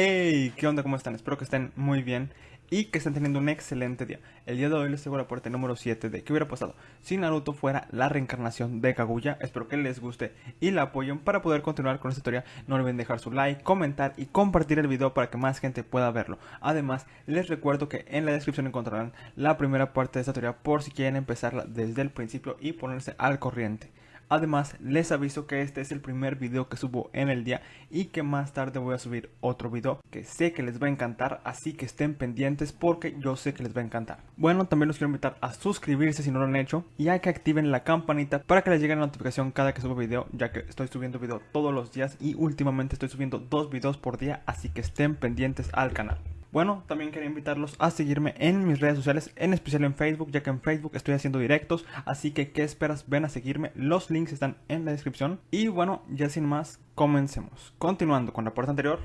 Hey, ¿qué onda? ¿Cómo están? Espero que estén muy bien y que estén teniendo un excelente día. El día de hoy les traigo la parte número 7 de qué hubiera pasado si Naruto fuera la reencarnación de Kaguya. Espero que les guste y la apoyen para poder continuar con esta historia. No olviden dejar su like, comentar y compartir el video para que más gente pueda verlo. Además, les recuerdo que en la descripción encontrarán la primera parte de esta teoría por si quieren empezarla desde el principio y ponerse al corriente. Además, les aviso que este es el primer video que subo en el día y que más tarde voy a subir otro video que sé que les va a encantar, así que estén pendientes porque yo sé que les va a encantar. Bueno, también los quiero invitar a suscribirse si no lo han hecho y a que activen la campanita para que les llegue la notificación cada que subo video, ya que estoy subiendo video todos los días y últimamente estoy subiendo dos videos por día, así que estén pendientes al canal. Bueno, también quería invitarlos a seguirme en mis redes sociales, en especial en Facebook, ya que en Facebook estoy haciendo directos, así que ¿qué esperas? Ven a seguirme, los links están en la descripción. Y bueno, ya sin más, comencemos. Continuando con la parte anterior,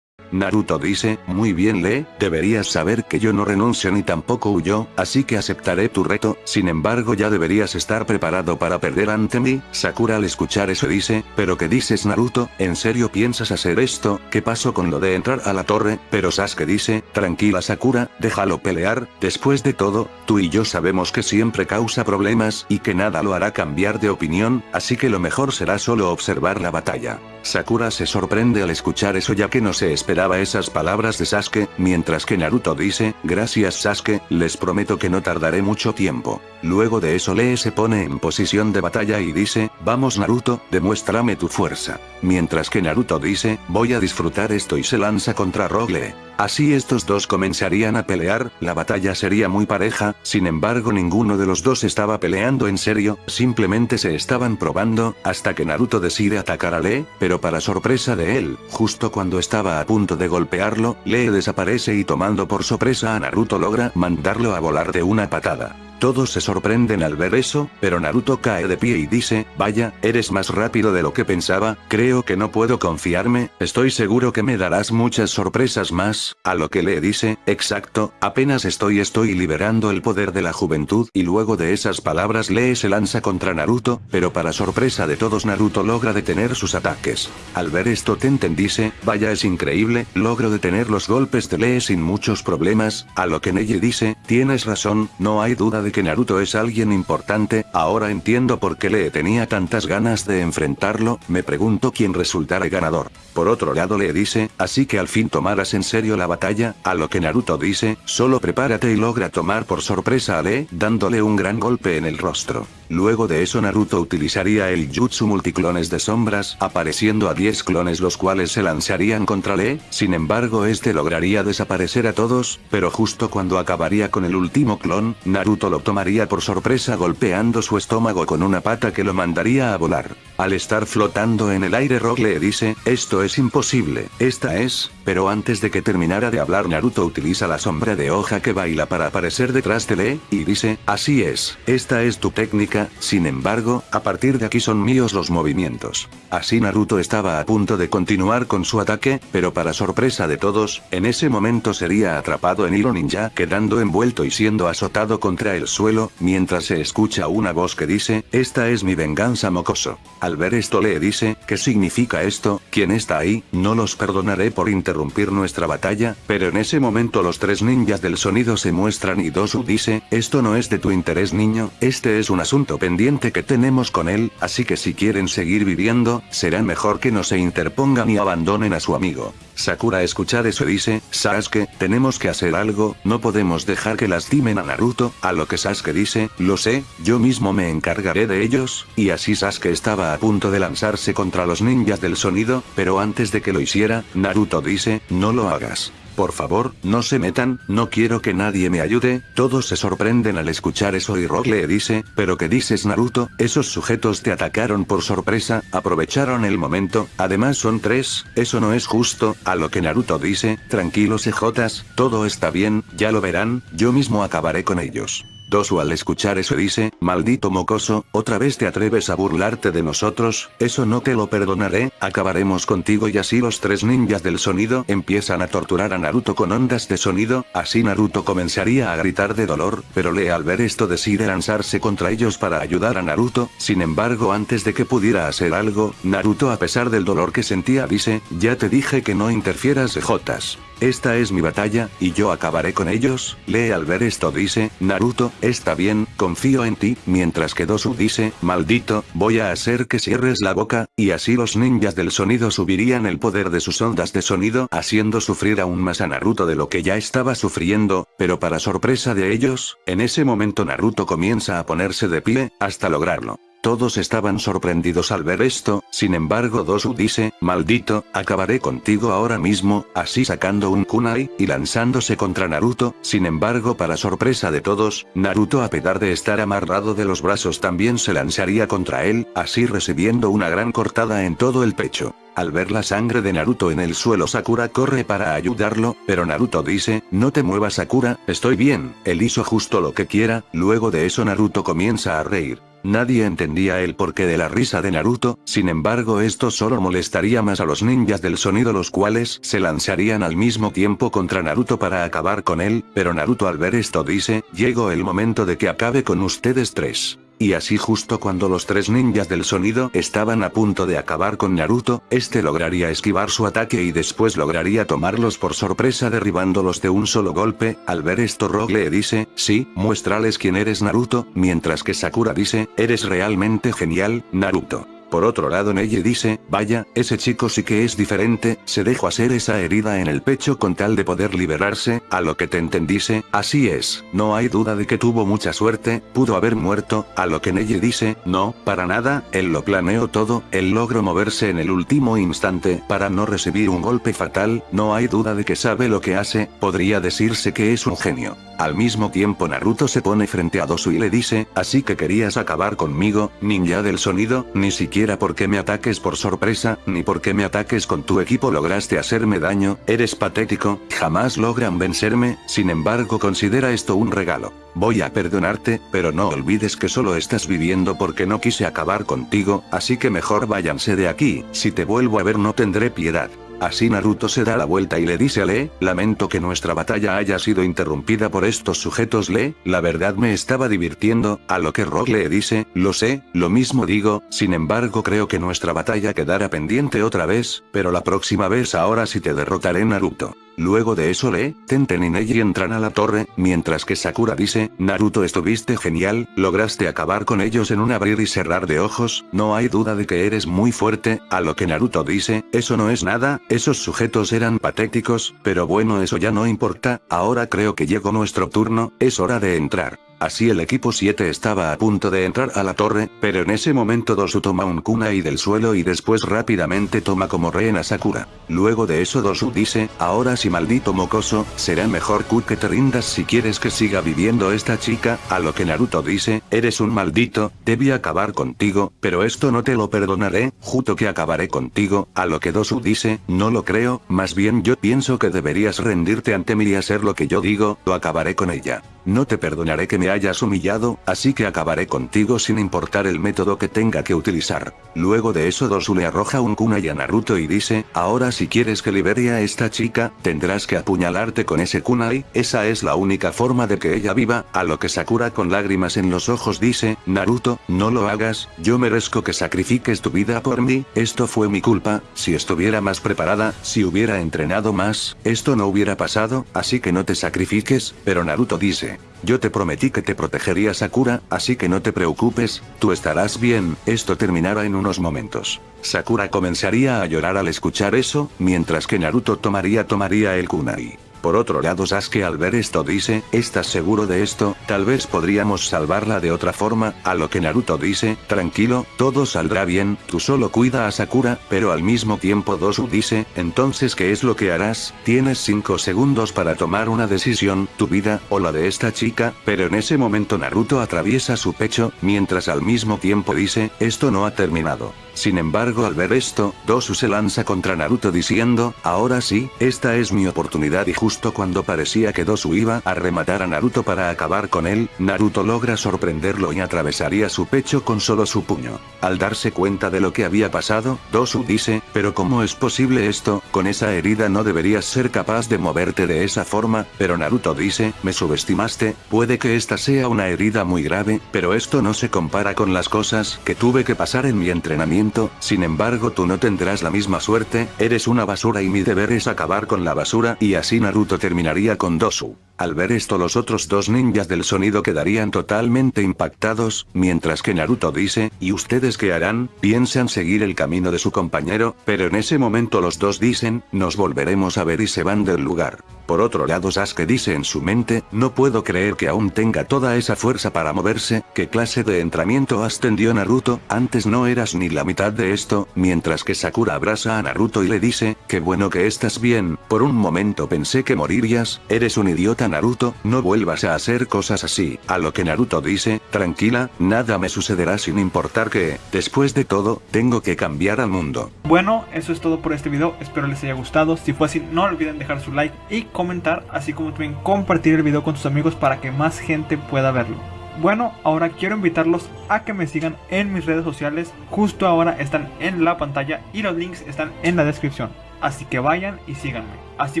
Naruto dice, muy bien Lee, deberías saber que yo no renuncio ni tampoco huyo, así que aceptaré tu reto, sin embargo ya deberías estar preparado para perder ante mí, Sakura al escuchar eso dice, pero ¿qué dices Naruto? ¿En serio piensas hacer esto? ¿Qué pasó con lo de entrar a la torre? Pero Sasuke dice, tranquila Sakura, déjalo pelear, después de todo, tú y yo sabemos que siempre causa problemas y que nada lo hará cambiar de opinión, así que lo mejor será solo observar la batalla. Sakura se sorprende al escuchar eso ya que no se esperaba esas palabras de Sasuke, mientras que Naruto dice, gracias Sasuke, les prometo que no tardaré mucho tiempo. Luego de eso Lee se pone en posición de batalla y dice, vamos Naruto, demuéstrame tu fuerza. Mientras que Naruto dice, voy a disfrutar esto y se lanza contra Rogue Así estos dos comenzarían a pelear, la batalla sería muy pareja, sin embargo ninguno de los dos estaba peleando en serio, simplemente se estaban probando, hasta que Naruto decide atacar a Lee, pero para sorpresa de él, justo cuando estaba a punto de golpearlo, Lee desaparece y tomando por sorpresa a Naruto logra mandarlo a volar de una patada. Todos se sorprenden al ver eso, pero Naruto cae de pie y dice, vaya, eres más rápido de lo que pensaba, creo que no puedo confiarme, estoy seguro que me darás muchas sorpresas más, a lo que le dice, exacto, apenas estoy estoy liberando el poder de la juventud y luego de esas palabras Lee se lanza contra Naruto, pero para sorpresa de todos Naruto logra detener sus ataques. Al ver esto Tenten dice, vaya es increíble, logro detener los golpes de Lee sin muchos problemas, a lo que Neji dice, tienes razón, no hay duda de que Naruto es alguien importante, ahora entiendo por qué le tenía tantas ganas de enfrentarlo, me pregunto quién resultará ganador. Por otro lado le dice, así que al fin tomarás en serio la batalla, a lo que Naruto dice, solo prepárate y logra tomar por sorpresa a Lee, dándole un gran golpe en el rostro. Luego de eso Naruto utilizaría el jutsu multiclones de sombras, apareciendo a 10 clones los cuales se lanzarían contra Lee, sin embargo este lograría desaparecer a todos, pero justo cuando acabaría con el último clon, Naruto lo tomaría por sorpresa golpeando su estómago con una pata que lo mandaría a volar. Al estar flotando en el aire Rock le dice, esto es imposible, esta es, pero antes de que terminara de hablar Naruto utiliza la sombra de hoja que baila para aparecer detrás de Lee, y dice, así es, esta es tu técnica, sin embargo, a partir de aquí son míos los movimientos. Así Naruto estaba a punto de continuar con su ataque, pero para sorpresa de todos, en ese momento sería atrapado en Hilo Ninja quedando envuelto y siendo azotado contra el suelo, mientras se escucha una voz que dice, esta es mi venganza mocoso. Al ver esto le dice, ¿qué significa esto? ¿Quién está ahí? No los perdonaré por interrumpir nuestra batalla, pero en ese momento los tres ninjas del sonido se muestran y Dosu dice, esto no es de tu interés niño, este es un asunto pendiente que tenemos con él, así que si quieren seguir viviendo, será mejor que no se interpongan y abandonen a su amigo. Sakura escuchar eso dice, Sasuke, tenemos que hacer algo, no podemos dejar que lastimen a Naruto, a lo que Sasuke dice, lo sé, yo mismo me encargaré de ellos, y así Sasuke estaba a punto de lanzarse contra los ninjas del sonido, pero antes de que lo hiciera, Naruto dice, no lo hagas. Por favor, no se metan, no quiero que nadie me ayude, todos se sorprenden al escuchar eso y Rock le dice, pero ¿qué dices Naruto? Esos sujetos te atacaron por sorpresa, aprovecharon el momento, además son tres, eso no es justo, a lo que Naruto dice, tranquilos ejotas, todo está bien, ya lo verán, yo mismo acabaré con ellos. Dosu al escuchar eso dice, maldito mocoso, otra vez te atreves a burlarte de nosotros, eso no te lo perdonaré, acabaremos contigo y así los tres ninjas del sonido empiezan a torturar a Naruto con ondas de sonido, así Naruto comenzaría a gritar de dolor, pero Lee al ver esto decide lanzarse contra ellos para ayudar a Naruto, sin embargo antes de que pudiera hacer algo, Naruto a pesar del dolor que sentía dice, ya te dije que no interfieras de Jotas. Esta es mi batalla, y yo acabaré con ellos, Lee al ver esto dice, Naruto, está bien, confío en ti, mientras que Dosu dice, maldito, voy a hacer que cierres la boca, y así los ninjas del sonido subirían el poder de sus ondas de sonido, haciendo sufrir aún más a Naruto de lo que ya estaba sufriendo, pero para sorpresa de ellos, en ese momento Naruto comienza a ponerse de pie, hasta lograrlo. Todos estaban sorprendidos al ver esto, sin embargo Dosu dice, maldito, acabaré contigo ahora mismo, así sacando un kunai, y lanzándose contra Naruto, sin embargo para sorpresa de todos, Naruto a pesar de estar amarrado de los brazos también se lanzaría contra él, así recibiendo una gran cortada en todo el pecho. Al ver la sangre de Naruto en el suelo Sakura corre para ayudarlo, pero Naruto dice, no te muevas Sakura, estoy bien, él hizo justo lo que quiera, luego de eso Naruto comienza a reír. Nadie entendía el porqué de la risa de Naruto, sin embargo esto solo molestaría más a los ninjas del sonido los cuales se lanzarían al mismo tiempo contra Naruto para acabar con él, pero Naruto al ver esto dice, llegó el momento de que acabe con ustedes tres. Y así justo cuando los tres ninjas del sonido estaban a punto de acabar con Naruto, este lograría esquivar su ataque y después lograría tomarlos por sorpresa derribándolos de un solo golpe, al ver esto Rogue le dice, sí, muéstrales quién eres Naruto, mientras que Sakura dice, eres realmente genial, Naruto. Por otro lado Neji dice, vaya, ese chico sí que es diferente, se dejó hacer esa herida en el pecho con tal de poder liberarse, a lo que te entendise, así es, no hay duda de que tuvo mucha suerte, pudo haber muerto, a lo que Neji dice, no, para nada, él lo planeó todo, él logró moverse en el último instante, para no recibir un golpe fatal, no hay duda de que sabe lo que hace, podría decirse que es un genio. Al mismo tiempo Naruto se pone frente a Dosu y le dice, así que querías acabar conmigo, ninja del sonido, ni siquiera porque me ataques por sorpresa, ni porque me ataques con tu equipo lograste hacerme daño, eres patético, jamás logran vencerme, sin embargo considera esto un regalo. Voy a perdonarte, pero no olvides que solo estás viviendo porque no quise acabar contigo, así que mejor váyanse de aquí, si te vuelvo a ver no tendré piedad. Así Naruto se da la vuelta y le dice a Lee, lamento que nuestra batalla haya sido interrumpida por estos sujetos Lee, la verdad me estaba divirtiendo, a lo que Rock le dice, lo sé, lo mismo digo, sin embargo creo que nuestra batalla quedará pendiente otra vez, pero la próxima vez ahora sí te derrotaré Naruto. Luego de eso Lee, Tenten y Neji entran a la torre, mientras que Sakura dice, Naruto estuviste genial, lograste acabar con ellos en un abrir y cerrar de ojos, no hay duda de que eres muy fuerte, a lo que Naruto dice, eso no es nada, esos sujetos eran patéticos, pero bueno eso ya no importa, ahora creo que llegó nuestro turno, es hora de entrar. Así el equipo 7 estaba a punto de entrar a la torre, pero en ese momento Dosu toma un kunai del suelo y después rápidamente toma como rehén a Sakura. Luego de eso Dosu dice, ahora sí maldito mocoso, será mejor Ku que te rindas si quieres que siga viviendo esta chica, a lo que Naruto dice, eres un maldito, debí acabar contigo, pero esto no te lo perdonaré, justo que acabaré contigo, a lo que Dosu dice, no lo creo, más bien yo pienso que deberías rendirte ante mí y hacer lo que yo digo, o acabaré con ella. No te perdonaré que me hayas humillado, así que acabaré contigo sin importar el método que tenga que utilizar. Luego de eso Dosu le arroja un kunai a Naruto y dice, ahora si quieres que libere a esta chica, tendrás que apuñalarte con ese kunai, esa es la única forma de que ella viva, a lo que Sakura con lágrimas en los ojos dice, Naruto, no lo hagas, yo merezco que sacrifiques tu vida por mí, esto fue mi culpa, si estuviera más preparada, si hubiera entrenado más, esto no hubiera pasado, así que no te sacrifiques, pero Naruto dice, yo te prometí que te protegería Sakura, así que no te preocupes, tú estarás bien, esto terminará en unos momentos. Sakura comenzaría a llorar al escuchar eso, mientras que Naruto tomaría tomaría el kunai. Por otro lado Sasuke al ver esto dice, ¿estás seguro de esto? Tal vez podríamos salvarla de otra forma, a lo que Naruto dice, tranquilo, todo saldrá bien, tú solo cuida a Sakura, pero al mismo tiempo Dosu dice, entonces ¿qué es lo que harás? Tienes 5 segundos para tomar una decisión, tu vida, o la de esta chica, pero en ese momento Naruto atraviesa su pecho, mientras al mismo tiempo dice, esto no ha terminado. Sin embargo al ver esto, Dosu se lanza contra Naruto diciendo, ahora sí, esta es mi oportunidad y justo justo cuando parecía que Dosu iba a rematar a Naruto para acabar con él, Naruto logra sorprenderlo y atravesaría su pecho con solo su puño. Al darse cuenta de lo que había pasado, Dosu dice, pero ¿cómo es posible esto? Con esa herida no deberías ser capaz de moverte de esa forma, pero Naruto dice, me subestimaste, puede que esta sea una herida muy grave, pero esto no se compara con las cosas que tuve que pasar en mi entrenamiento, sin embargo tú no tendrás la misma suerte, eres una basura y mi deber es acabar con la basura y así Naruto terminaría con Dosu. Al ver esto los otros dos ninjas del sonido quedarían totalmente impactados, mientras que Naruto dice, ¿y ustedes qué harán? Piensan seguir el camino de su compañero, pero en ese momento los dos dicen, nos volveremos a ver y se van del lugar. Por otro lado Sasuke dice en su mente, no puedo creer que aún tenga toda esa fuerza para moverse, ¿qué clase de entrenamiento ascendió Naruto? Antes no eras ni la mitad de esto, mientras que Sakura abraza a Naruto y le dice, qué bueno que estás bien, por un momento pensé morirías, eres un idiota Naruto, no vuelvas a hacer cosas así, a lo que Naruto dice, tranquila, nada me sucederá sin importar que, después de todo, tengo que cambiar al mundo. Bueno, eso es todo por este video, espero les haya gustado, si fue así no olviden dejar su like y comentar, así como también compartir el video con sus amigos para que más gente pueda verlo. Bueno, ahora quiero invitarlos a que me sigan en mis redes sociales, justo ahora están en la pantalla y los links están en la descripción. Así que vayan y síganme, así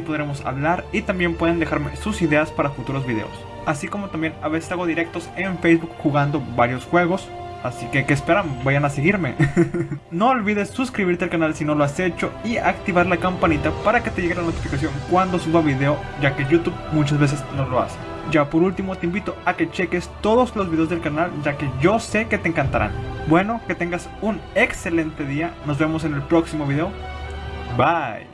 podremos hablar y también pueden dejarme sus ideas para futuros videos. Así como también a veces hago directos en Facebook jugando varios juegos, Así que, ¿qué esperan? Vayan a seguirme. no olvides suscribirte al canal si no lo has hecho y activar la campanita para que te llegue la notificación cuando suba video, ya que YouTube muchas veces no lo hace. Ya por último te invito a que cheques todos los videos del canal, ya que yo sé que te encantarán. Bueno, que tengas un excelente día, nos vemos en el próximo video. Bye.